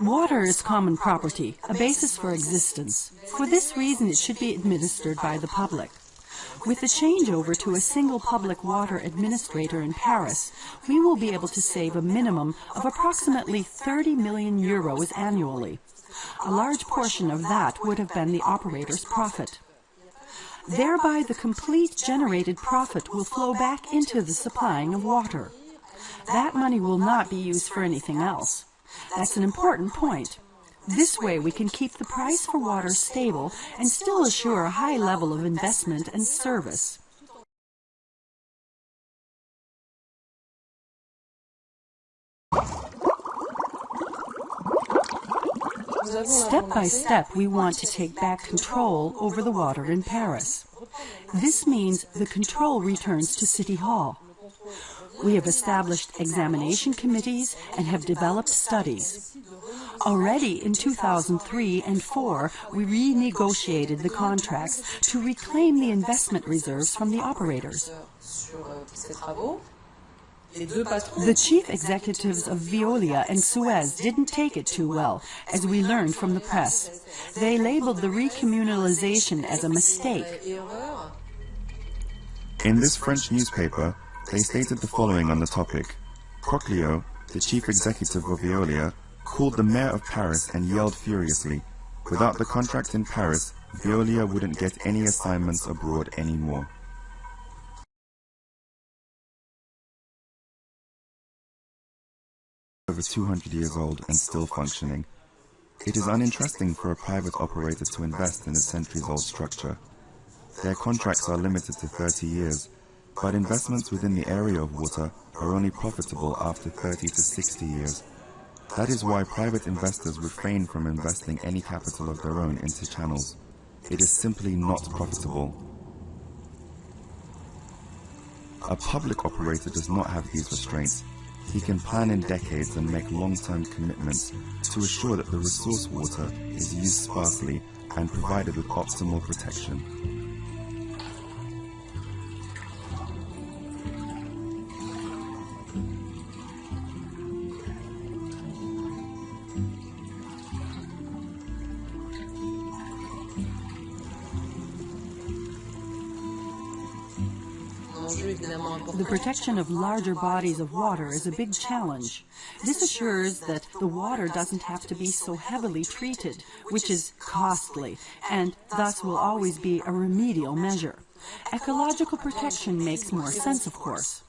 Water is common property, a basis for existence. For this reason, it should be administered by the public. With the changeover to a single public water administrator in Paris, we will be able to save a minimum of approximately 30 million euros annually. A large portion of that would have been the operator's profit. Thereby, the complete generated profit will flow back into the supplying of water. That money will not be used for anything else. That's an important point. This way we can keep the price for water stable and still assure a high level of investment and service. Step by step, we want to take back control over the water in Paris. This means the control returns to City Hall. We have established examination committees and have developed studies. Already in 2003 and 4, we renegotiated the contracts to reclaim the investment reserves from the operators. The chief executives of Veolia and Suez didn't take it too well, as we learned from the press. They labeled the recommunalization as a mistake. In this French newspaper, they stated the following on the topic. Proglio, the chief executive of Veolia, called the mayor of Paris and yelled furiously, without the contract in Paris, Veolia wouldn't get any assignments abroad anymore. Over 200 years old and still functioning. It is uninteresting for a private operator to invest in a centuries-old structure. Their contracts are limited to 30 years, but investments within the area of water are only profitable after 30 to 60 years. That is why private investors refrain from investing any capital of their own into channels. It is simply not profitable. A public operator does not have these restraints. He can plan in decades and make long-term commitments to assure that the resource water is used sparsely and provided with optimal protection. The protection of larger bodies of water is a big challenge. This assures that the water doesn't have to be so heavily treated, which is costly, and thus will always be a remedial measure. Ecological protection makes more sense, of course.